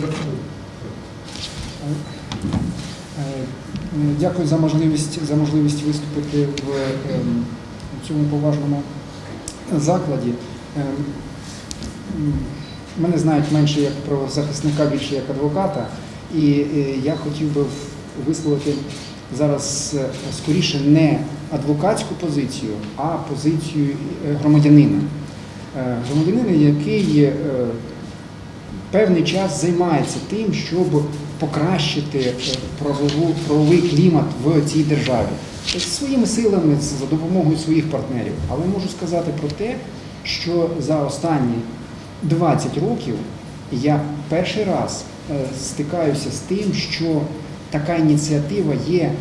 Е, Дякую за можливість, за можливість виступити в ем, цьому поважному закладі. Ем, Мене знають менше як правозахисника, більше як адвоката. І е, я хотів би висловити зараз е, скоріше не адвокатську позицію, а позицію громадянина. Громадянина, який певний час займається тим, щоб покращити е, правову, правовий клімат в цій державі своїми силами за допомогою своїх партнерів. Але можу сказати про те, що за останні 20 років я перший раз е, стикаюся з тим, що така ініціатива є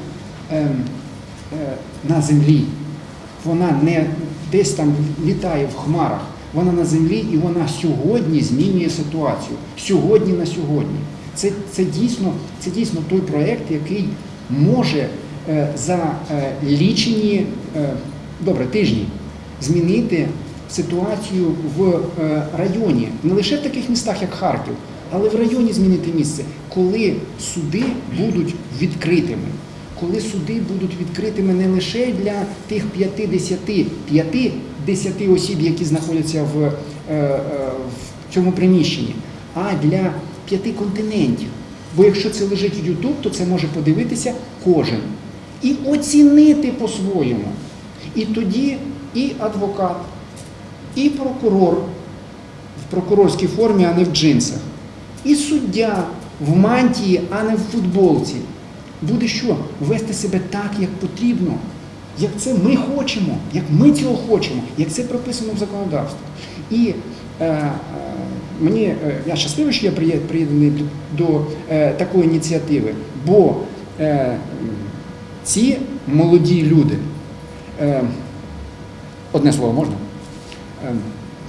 ем, е, на землі. вона не десь там літає в хмарах, вона на землі і вона сьогодні змінює ситуацію. Сьогодні на сьогодні. Це, це, дійсно, це дійсно той проєкт, який може е, за е, лічені е, добре, тижні змінити ситуацію в районі, не лише в таких містах, як Харків, але в районі змінити місце, коли суди будуть відкритими. Коли суди будуть відкритими не лише для тих 50, 50 осіб, які знаходяться в, в цьому приміщенні, а для п'яти континентів. Бо якщо це лежить в YouTube, то це може подивитися кожен і оцінити по-своєму. І тоді і адвокат, і прокурор в прокурорській формі, а не в джинсах, і суддя в мантії, а не в футболці, буде що? Вести себе так, як потрібно, як це ми хочемо, як ми цього хочемо, як це прописано в законодавстві. І е, мені е, я щасливий, що я приєднаний до, е, такої ініціативи, бо е, ці молоді люди, одне слово можна?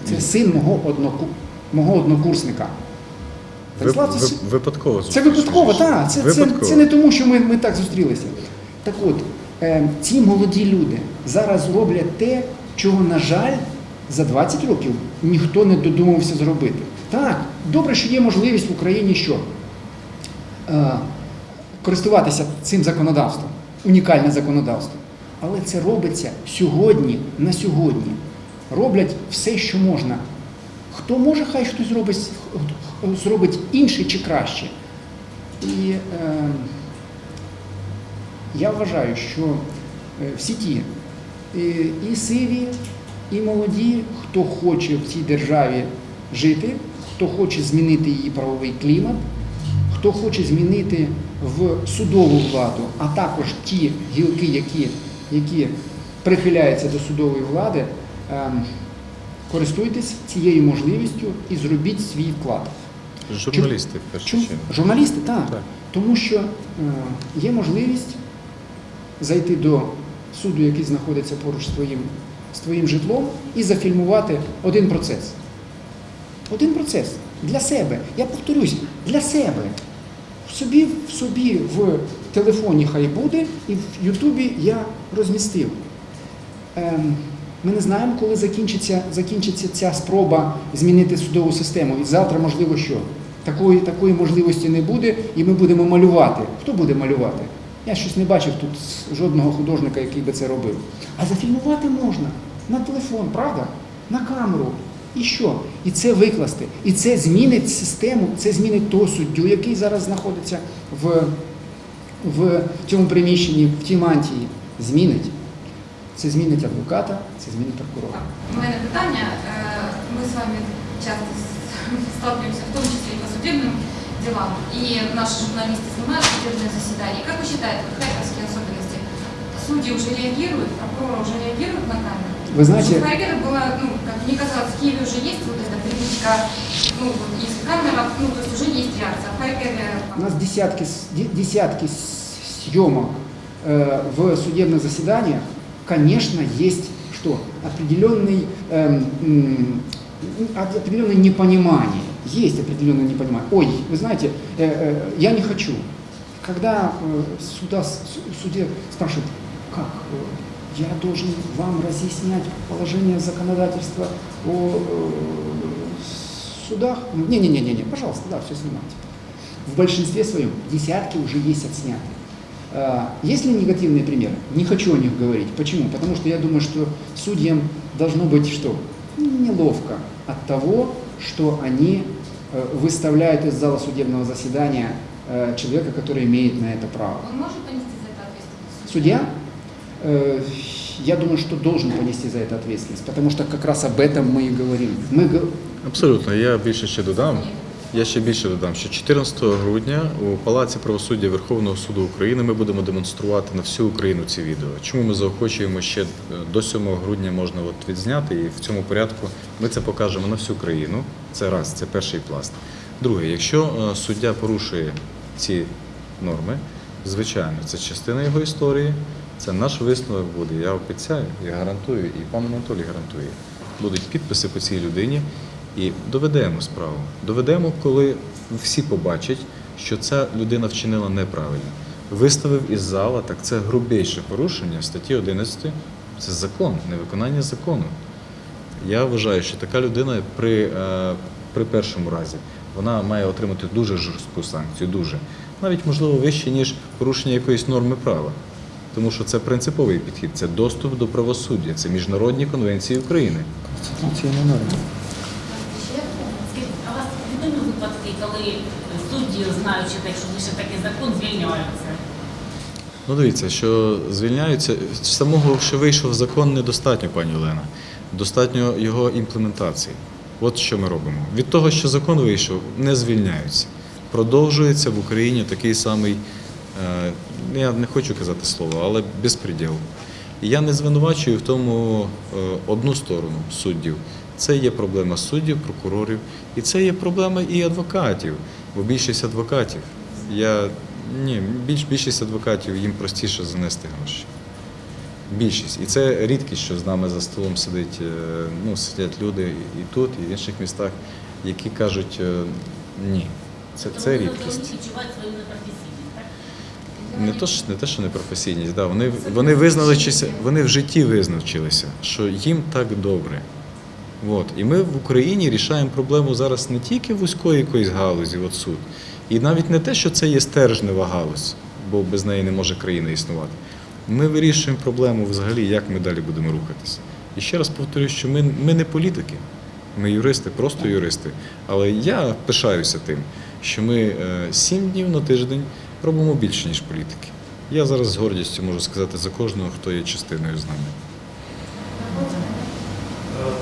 Це син мого, одноку, мого однокурсника. Ви, Станіслав, це випадково це випадково, так. Це, це, це не тому, що ми, ми так зустрілися. Так от, е, ці молоді люди зараз роблять те, чого, на жаль, за 20 років ніхто не додумався зробити. Так, добре, що є можливість в Україні що? Е, користуватися цим законодавством, унікальне законодавство. Але це робиться сьогодні, на сьогодні. Роблять все, що можна. Хто може, хай хтось зробить, зробить інше чи краще. І е, я вважаю, що е, всі ті, і, і сиві, і молоді, хто хоче в цій державі жити, хто хоче змінити її правовий клімат, хто хоче змінити в судову владу, а також ті гілки, які, які прихиляються до судової влади, ем, користуйтесь цією можливістю і зробіть свій вклад. Журналісти в першу чергу. Журналісти, так. Так. Тому що е, є можливість зайти до суду, який знаходиться поруч з твоїм, з твоїм житлом, і зафільмувати один процес. Один процес для себе. Я повторюсь, для себе. В собі, в собі в телефоні хай буде, і в Ютубі я розмістив. Ем, ми не знаємо, коли закінчиться, закінчиться ця спроба змінити судову систему. І завтра, можливо, що? Такої, такої можливості не буде, і ми будемо малювати. Хто буде малювати? Я щось не бачив тут жодного художника, який би це робив. А зафільмувати можна на телефон, правда? На камеру. І що? І це викласти. І це змінить систему, це змінить того суддю, який зараз знаходиться в, в цьому приміщенні, в тій мантії. Змінить. Це змінить адвоката, це змінить прокурора. У мене питання. Е, Мы с вами часто с- сталкиваемся, в том числе и по судебным делам. И наши журналисты снимают судебные заседания. Как вы считаете, вот харьковские особенности? Судьи уже реагируют, прокуроры уже реагируют на камеру? Вы знаете- В Харькове было, ну, как мне казалось, в Киеве уже есть вот эта привычка, ну, вот если камера, ну, то есть уже есть реакция. А в Харькове... У нас десятки, десятки съемок э, в судебных заседаниях, конечно, есть что? Определенный, эм, м, определенное непонимание. Есть определенное непонимание. Ой, вы знаете, э, э, я не хочу. Когда э, суда, с- судья спрашивает, как э, я должен вам разъяснять положение законодательства о э, судах? Не-не-не, пожалуйста, да, все снимайте. В большинстве своем десятки уже есть отсняты. А, Есть ли негативные примеры? Не хочу о них говорить. Почему? Потому что я думаю, что судьям должно быть что? Неловко от того, что они э, выставляют из зала судебного заседания э, человека, который имеет на это право. Он может понести за это ответственность? Судья, я думаю, что должен понести за это ответственность, потому что как раз об этом мы и говорим. Мы го- Абсолютно, я більше ще додам. Я ще більше додам, що 14 грудня у Палаці правосуддя Верховного суду України ми будемо демонструвати на всю Україну ці відео. Чому ми заохочуємо ще е, до 7 грудня можна от відзняти, і в цьому порядку ми це покажемо на всю країну. Це раз, це перший пласт. Друге, якщо е, суддя порушує ці норми, звичайно, це частина його історії, Це наш висновок буде. Я обіцяю, я гарантую, і пан Анатолій гарантує. Будуть підписи по цій людині і доведемо справу. Доведемо, коли всі побачать, що ця людина вчинила неправильно. Виставив із зала, так це грубейше порушення статті 11. Це закон, невиконання закону. Я вважаю, що така людина при, е, при першому разі вона має отримати дуже жорстку санкцію, дуже. Навіть, можливо, вище, ніж порушення якоїсь норми права. Тому що це принциповий підхід, це доступ до правосуддя, це міжнародні конвенції України. Конституційна норма. Скажіть, а у вас відомі випадки, коли судді, знаючи так, що лише такий закон, звільняються? Ну, дивіться, що звільняються самого, що вийшов закон, недостатньо, пані Олена. Достатньо його імплементації. От що ми робимо. Від того, що закон вийшов, не звільняються. Продовжується в Україні такий самий, е, я не хочу казати слово, але безпреділ. І я не звинувачую в тому е, одну сторону суддів. Це є проблема суддів, прокурорів, і це є проблема і адвокатів. Бо більшість адвокатів, я ні, більш, більшість адвокатів їм простіше занести гроші. Більшість. І це рідкість, що з нами за столом сидить, е, ну, сидять люди і тут, і в інших містах, які кажуть е, ні. Це, це рідкість. відчувають свою непрофесійність? Не то, не те, що непрофесійність, да, вони, вони визналися, вони в житті визначилися, що їм так добре. От. І ми в Україні рішаємо проблему зараз не тільки вузької якоїсь галузі, от суд, і навіть не те, що це є стержнева галузь, бо без неї не може країна існувати. Ми вирішуємо проблему взагалі, як ми далі будемо рухатися. І ще раз повторюю, що ми, ми не політики, ми юристи, просто юристи. Але я пишаюся тим, що ми е, сім днів на тиждень робимо більше, ніж політики. Я зараз з гордістю можу сказати за кожного, хто є частиною з нами.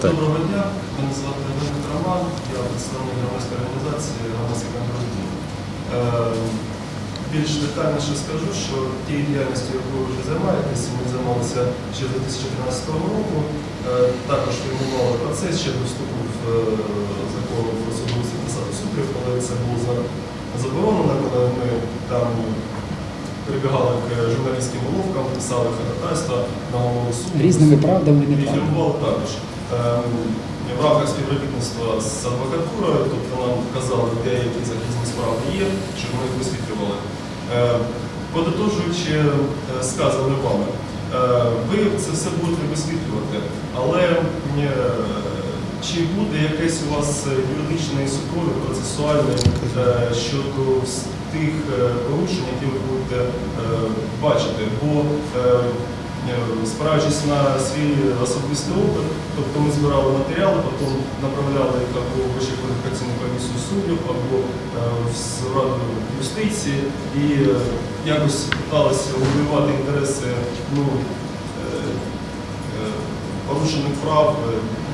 Так. Доброго дня, мене звати Леонід Роман, я представник громадської організації громадський контроль дій». Е, Більш детальніше скажу, що тією діяльністю, якою ви вже займаєтесь, ми займалися ще з 2013 року. Е, Також відбували процес ще до вступу в е, закон про судовий посаду суддів, коли це було за- заборонено, коли ми там прибігали к журналістським уловкам, писали ходатайства на голову суду. Різними правдами і неправдами. також. Ем, В рамках співробітництва з адвокатурою, тобто нам казали, де які захисні справи є, щоб ми їх висвітлювали. Е, Подотожуючи е, сказане вами, е, ви це все будете висвітлювати, але е, чи буде якесь у вас юридичний супровід процесуальний е, щодо тих е, порушень, які ви будете е, бачити? Бо е, Е, спираючись на свій особистий опит, тобто ми збирали матеріали, потім направляли їх або в Вищу кваліфікаційну комісію суддів, або е, в Раду юстиції і е, якось намагалися вибивати інтереси ну, е, е, порушених прав е, е,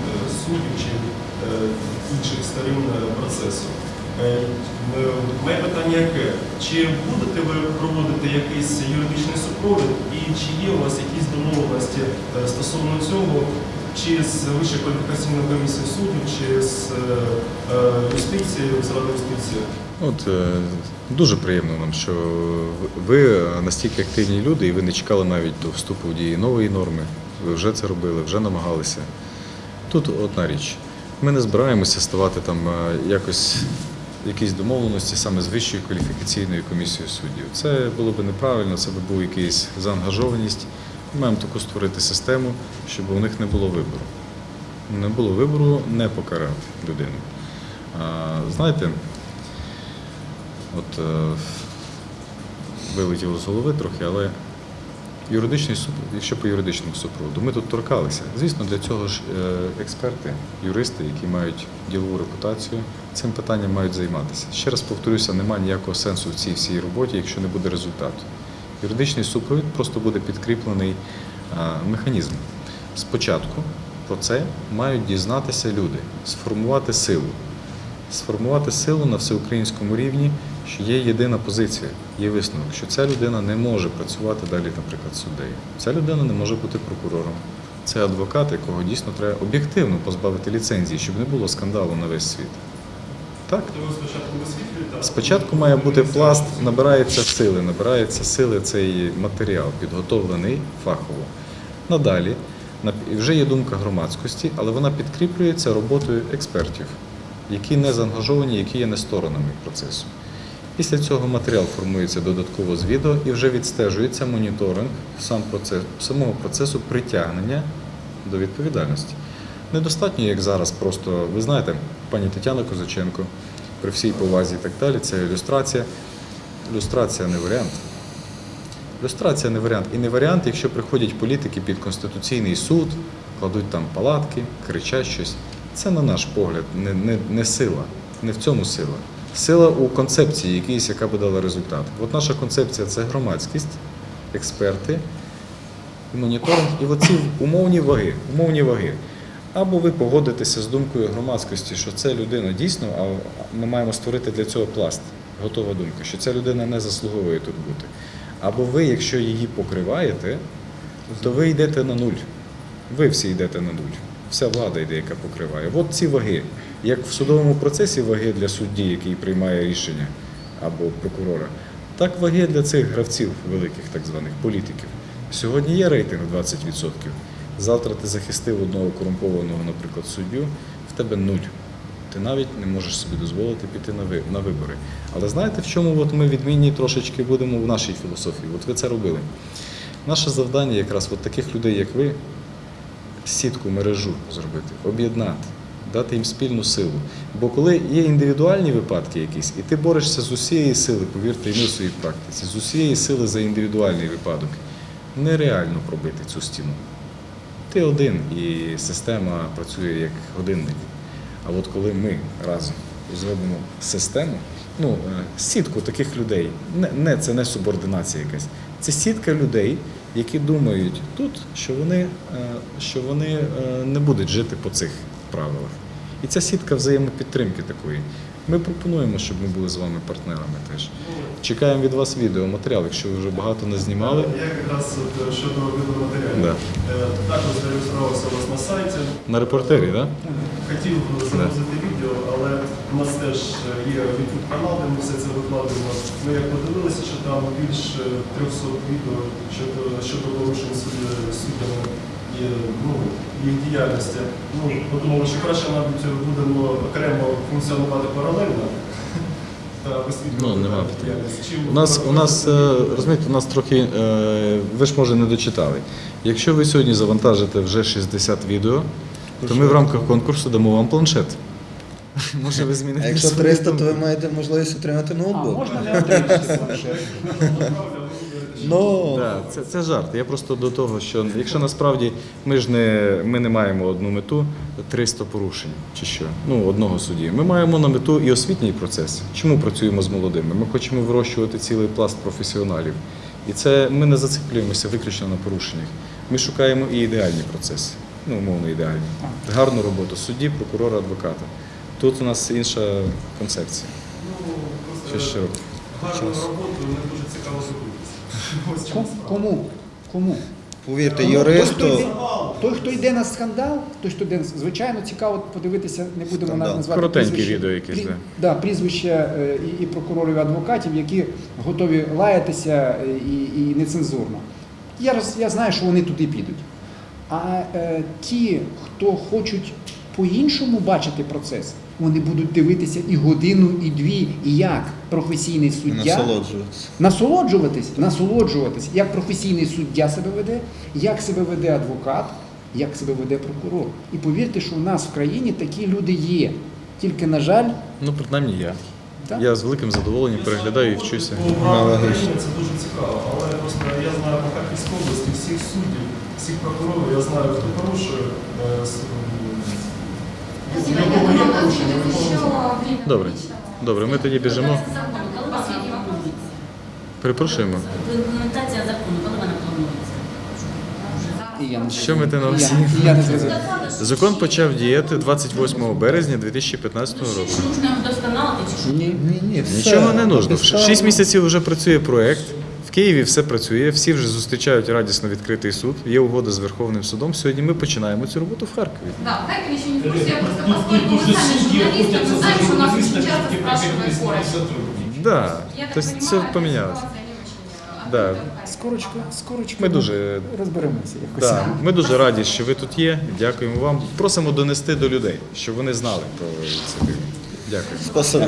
суддів чи е, інших сторін е, процесу. Е, Моє питання яке? Чи будете ви проводити якийсь юридичний супровід і чи є у вас якісь домовленості стосовно цього, чи з Вищою кваліфікаційною комісією суддів, чи з юстицією, з Радою юстиції? От дуже приємно нам, що ви настільки активні люди, і ви не чекали навіть до вступу в дії нової норми. Ви вже це робили, вже намагалися. Тут одна річ. Ми не збираємося ставати там е, якось якісь домовленості саме з Вищою кваліфікаційною комісією суддів. Це було б неправильно, це б був якийсь заангажованість. Ми маємо таку створити систему, щоб у них не було вибору. Не було вибору не покарати людину. Знаєте, От е, вилетіло з голови трохи, але юридичний супровід, якщо по юридичному супроводу, ми тут торкалися. Звісно, для цього ж е, експерти, юристи, які мають ділову репутацію, цим питанням мають займатися. Ще раз повторюся, немає ніякого сенсу в цій всій роботі, якщо не буде результату. Юридичний супровід просто буде підкріплений е, механізм. Спочатку про це мають дізнатися люди, сформувати силу сформувати силу на всеукраїнському рівні, що є єдина позиція, є висновок, що ця людина не може працювати далі, наприклад, суддею. Ця людина не може бути прокурором. Це адвокат, якого дійсно треба об'єктивно позбавити ліцензії, щоб не було скандалу на весь світ. Так. Спочатку має бути пласт, набирається сили, набирається сили цей матеріал, підготовлений фахово. Надалі вже є думка громадськості, але вона підкріплюється роботою експертів, які не заангажовані, які є не сторонами процесу. Після цього матеріал формується додатково з відео і вже відстежується моніторинг сам процес, самого процесу притягнення до відповідальності. Недостатньо, як зараз, просто ви знаєте, пані Тетяна Козаченко, при всій повазі і так далі, це ілюстрація. Ілюстрація не варіант. Ілюстрація не варіант. І не варіант, якщо приходять політики під Конституційний суд, кладуть там палатки, кричать щось. Це, на наш погляд, не, не, не сила. Не в цьому сила. Сила у концепції якійсь, яка би дала результат. От наша концепція це громадськість, експерти, моніторинг і оці умовні ваги. Умовні ваги. Або ви погодитеся з думкою громадськості, що це людина дійсно, а ми маємо створити для цього пласт. Готова думка, що ця людина не заслуговує тут бути. Або ви, якщо її покриваєте, то ви йдете на нуль. Ви всі йдете на нуль. Вся влада йде, яка покриває. От ці ваги. Як в судовому процесі ваги для судді, який приймає рішення, або прокурора, так ваги для цих гравців великих, так званих політиків. Сьогодні є рейтинг 20%. Завтра ти захистив одного корумпованого, наприклад, суддю, в тебе нуль. Ти навіть не можеш собі дозволити піти на вибори. Але знаєте, в чому от ми відмінні трошечки будемо в нашій філософії? От ви це робили. Наше завдання якраз от таких людей, як ви, сітку, мережу зробити, об'єднати, дати їм спільну силу. Бо коли є індивідуальні випадки якісь, і ти борешся з усієї сили, повірте, і ми в своїй практиці, з усієї сили за індивідуальний випадок, нереально пробити цю стіну. Ти один, і система працює як годинник. А от коли ми разом зробимо систему, ну, е, сітку таких людей, не, не, це не субординація якась, це сітка людей, які думають тут, що вони, е, що вони е, не будуть жити по цих правилах. І ця сітка взаємопідтримки такої. Ми пропонуємо, щоб ми були з вами партнерами теж. Чекаємо від вас відеоматеріал, якщо ви вже багато не знімали. Я якраз е, щодо відеоматеріалів. Да. Е, Також зареєструвався у вас на сайті. На репортері, так? Хотів загрузити відео, але у нас теж є YouTube канал, де ми все це викладаємо. Ми як подивилися, що там більше 300 відео щодо, щодо порушень суд- суддями і ну, їх діяльності. Ну, подумали, що краще, мабуть, будемо окремо функціонувати паралельно. Та висвітлювати Ну, нема. У нас, у нас е, розумієте, у нас трохи, е, ви ж може не дочитали. Якщо ви сьогодні завантажите вже 60 відео, то ми в рамках конкурсу дамо вам планшет. *laughs* Може ви зміните А якщо 300, то ви маєте можливість отримати А ноутбук. можна не отримати планшет? Ну, Да, це, це жарт. Я просто до того, що якщо насправді ми ж не, ми не маємо одну мету 300 порушень чи що, ну одного судді. Ми маємо на мету і освітній процес. Чому працюємо з молодими? Ми хочемо вирощувати цілий пласт професіоналів. І це ми не зациклюємося виключно на порушеннях. Ми шукаємо і ідеальні процеси, ну умовно ідеальні. Гарну роботу судді, прокурора, адвоката. Тут у нас інша концепція. Ну, просто широке. Гарною роботою не дуже цікаво зробитися. *laughs* Кому? Кому? Повірте, юристу. Той, хто йде, на скандал, той, хто йде, звичайно, цікаво подивитися, не будемо Скандал. назвати Коротеньке прізвище. відео якесь, Прі- да. Да, прізвища е, і, і прокурорів, і адвокатів, які готові лаятися е, і, і нецензурно. Я, роз- я знаю, що вони туди підуть. А е, ті, хто хочуть по-іншому бачити процес, вони будуть дивитися і годину, і дві, і як професійний суддя Насолоджуватися. насолоджуватись, насолоджуватись, як професійний суддя себе веде, як себе веде адвокат, як себе веде прокурор. І повірте, що у нас в країні такі люди є. Тільки, на жаль, Ну, принаймні я. Так. Я з великим задоволенням переглядаю і вчуся. Це дуже цікаво, але просто я знаю по Харківській області всіх суддів, всіх прокурорів, я знаю, хто порушує. е, с- м, Спасибо. В є порушення, Добре. Добре, ми тоді біжимо. Перепрошуємо. Імплементація закону, коли вона планується? і я не Що ми ти на і всі? я, і я не зрозумів. Закон почав діяти 28 березня 2015 Ну, року. ще нужно вдосконалити? Ні. Ні, ні. Нічого не нужно. Шість місяців вже працює проект. В Києві все працює, всі вже зустрічають радісно відкритий суд. Є угода з Верховним судом. Сьогодні ми починаємо цю роботу в Харкові. Да, в Харькове еще не в курсе, я просто Ну, поскольку тут мы же сами судьи журналисты, охотятся мы за знаем, что нас журналистами, очень часто которые спрашивают с ними короче. сотрудничают. Да. Я так Тобто понимаю, це эта помінялося. ситуация не очень Да. открыта в Харькове. Скорочко, скорочко Ми дуже розберемося якось. Да, ми дуже раді, що ви тут є. Дякуємо вам. Просимо донести до людей, щоб вони знали про ініціативу. Дякую. Спасибо.